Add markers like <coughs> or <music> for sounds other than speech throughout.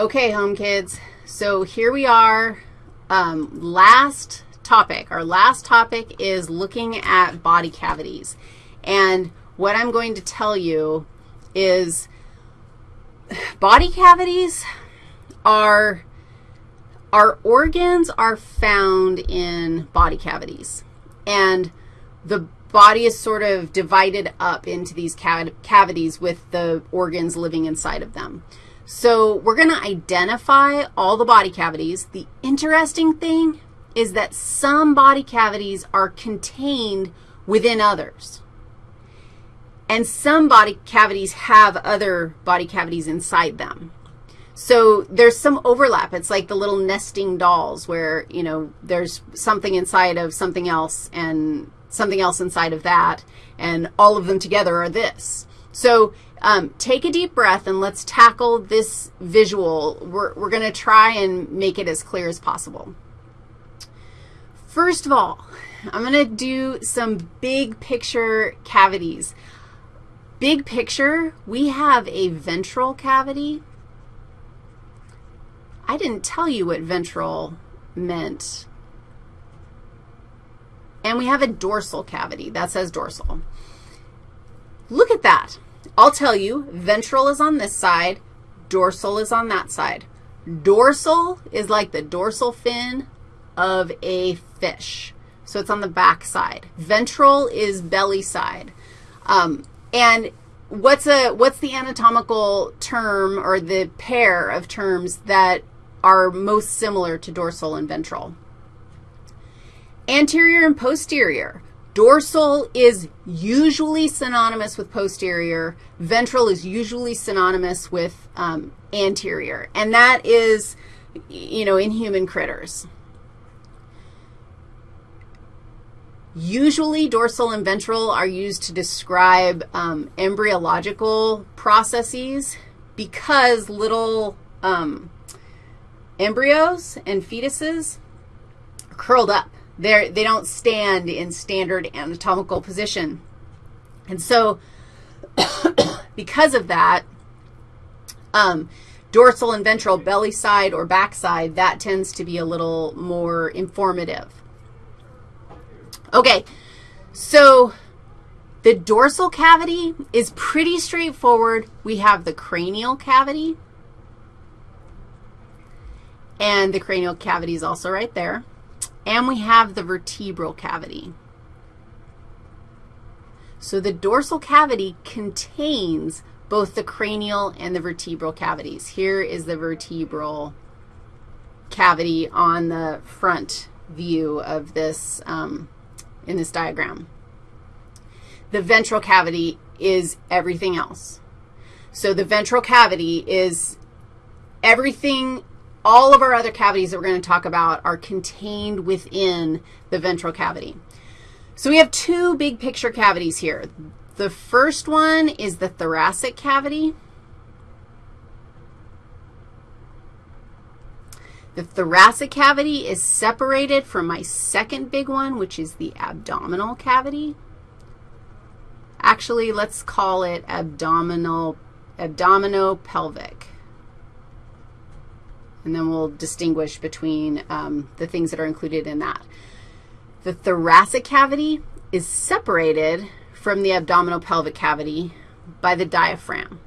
Okay, home kids, so here we are. Um, last topic. Our last topic is looking at body cavities. And what I'm going to tell you is body cavities are, our organs are found in body cavities. And the body is sort of divided up into these cavities with the organs living inside of them. So we're going to identify all the body cavities. The interesting thing is that some body cavities are contained within others. And some body cavities have other body cavities inside them. So there's some overlap. It's like the little nesting dolls where, you know, there's something inside of something else and something else inside of that, and all of them together are this. So um, take a deep breath and let's tackle this visual. We're, we're going to try and make it as clear as possible. First of all, I'm going to do some big picture cavities. Big picture, we have a ventral cavity. I didn't tell you what ventral meant. And we have a dorsal cavity. That says dorsal. Look at that. I'll tell you, ventral is on this side, dorsal is on that side. Dorsal is like the dorsal fin of a fish. So it's on the back side. Ventral is belly side. Um, and what's, a, what's the anatomical term or the pair of terms that are most similar to dorsal and ventral? Anterior and posterior. Dorsal is usually synonymous with posterior. Ventral is usually synonymous with um, anterior, and that is, you know, in human critters. Usually dorsal and ventral are used to describe um, embryological processes because little um, embryos and fetuses are curled up. They're, they don't stand in standard anatomical position. And so <coughs> because of that, um, dorsal and ventral, belly side or back side, that tends to be a little more informative. Okay, so the dorsal cavity is pretty straightforward. We have the cranial cavity, and the cranial cavity is also right there. And we have the vertebral cavity. So the dorsal cavity contains both the cranial and the vertebral cavities. Here is the vertebral cavity on the front view of this, um, in this diagram. The ventral cavity is everything else. So the ventral cavity is everything all of our other cavities that we're going to talk about are contained within the ventral cavity. So we have two big picture cavities here. The first one is the thoracic cavity. The thoracic cavity is separated from my second big one, which is the abdominal cavity. Actually, let's call it abdominal, abdominopelvic and then we'll distinguish between um, the things that are included in that. The thoracic cavity is separated from the abdominal pelvic cavity by the diaphragm.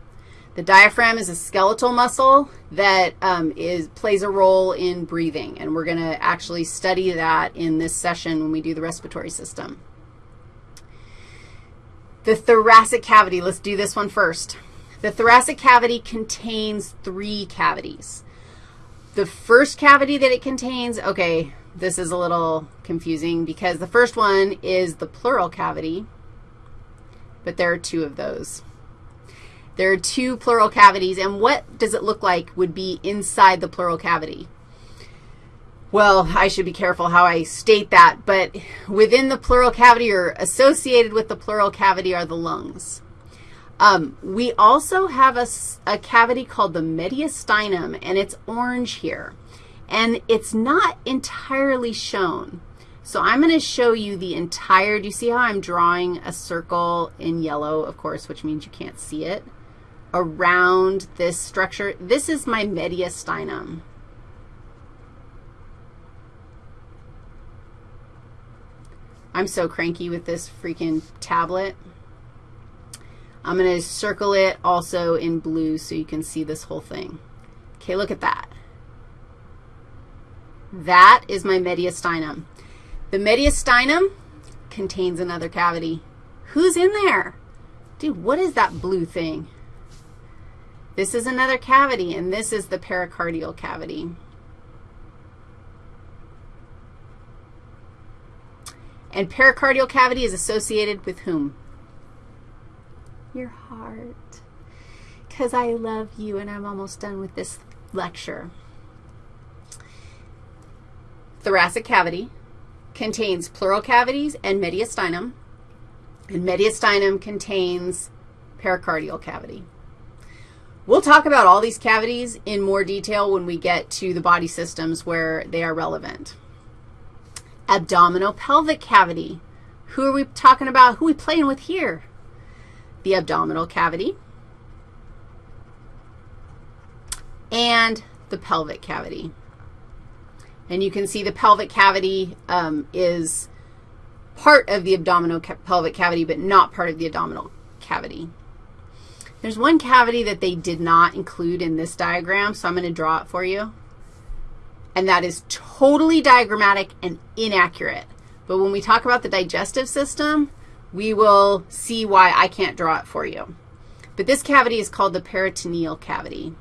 The diaphragm is a skeletal muscle that um, is, plays a role in breathing, and we're going to actually study that in this session when we do the respiratory system. The thoracic cavity, let's do this one first. The thoracic cavity contains three cavities. The first cavity that it contains, okay, this is a little confusing because the first one is the pleural cavity, but there are two of those. There are two pleural cavities, and what does it look like would be inside the pleural cavity? Well, I should be careful how I state that, but within the pleural cavity or associated with the pleural cavity are the lungs. Um, we also have a, a cavity called the mediastinum, and it's orange here. And it's not entirely shown. So I'm going to show you the entire, do you see how I'm drawing a circle in yellow, of course, which means you can't see it? around this structure. This is my mediastinum. I'm so cranky with this freaking tablet. I'm going to circle it also in blue so you can see this whole thing. Okay, look at that. That is my mediastinum. The mediastinum contains another cavity. Who's in there? Dude, what is that blue thing? This is another cavity, and this is the pericardial cavity. And pericardial cavity is associated with whom? Your heart. Because I love you, and I'm almost done with this lecture. Thoracic cavity contains pleural cavities and mediastinum, and mediastinum contains pericardial cavity. We'll talk about all these cavities in more detail when we get to the body systems where they are relevant. Abdominal pelvic cavity. Who are we talking about? Who are we playing with here? The abdominal cavity and the pelvic cavity. And you can see the pelvic cavity um, is part of the abdominal ca pelvic cavity, but not part of the abdominal cavity. There's one cavity that they did not include in this diagram, so I'm going to draw it for you. And that is totally diagrammatic and inaccurate. But when we talk about the digestive system, we will see why I can't draw it for you. But this cavity is called the peritoneal cavity.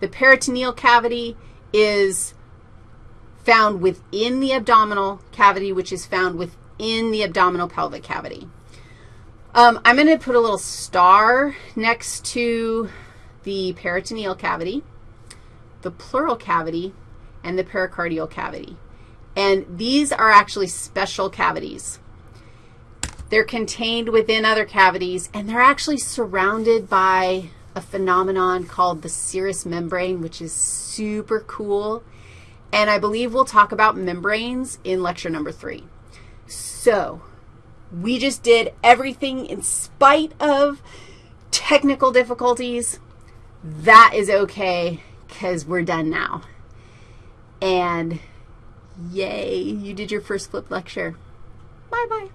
The peritoneal cavity is found within the abdominal cavity, which is found within the abdominal pelvic cavity. Um, I'm going to put a little star next to the peritoneal cavity, the pleural cavity, and the pericardial cavity. And these are actually special cavities. They're contained within other cavities, and they're actually surrounded by a phenomenon called the serous membrane, which is super cool. And I believe we'll talk about membranes in lecture number three. So we just did everything in spite of technical difficulties. That is okay because we're done now. And yay, you did your first flip lecture. Bye-bye.